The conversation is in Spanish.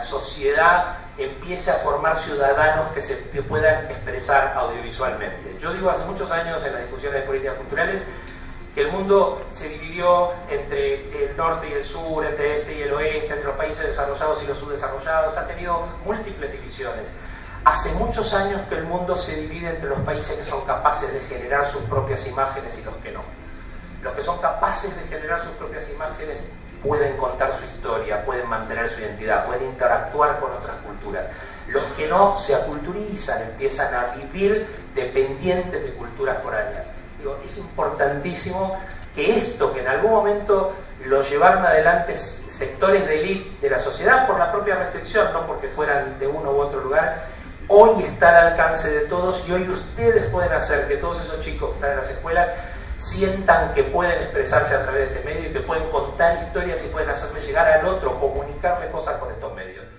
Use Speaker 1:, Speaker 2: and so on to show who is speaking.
Speaker 1: sociedad empiece a formar ciudadanos que se puedan expresar audiovisualmente. Yo digo hace muchos años en las discusiones de políticas culturales que el mundo se dividió entre el norte y el sur, entre el este y el oeste, entre los países desarrollados y los subdesarrollados, ha tenido múltiples divisiones. Hace muchos años que el mundo se divide entre los países que son capaces de generar sus propias imágenes y los que no. Los que son capaces de generar sus propias imágenes pueden contar su historia, pueden mantener su identidad, pueden interactuar con otras culturas. Los que no se aculturizan, empiezan a vivir dependientes de culturas foráneas. Digo, es importantísimo que esto, que en algún momento lo llevaron adelante sectores de élite de la sociedad por la propia restricción, no porque fueran de uno u otro lugar, hoy está al alcance de todos y hoy ustedes pueden hacer que todos esos chicos que están en las escuelas sientan que pueden expresarse a través de este medio y que pueden contar historias y pueden hacerme llegar al otro, comunicarle cosas con estos medios.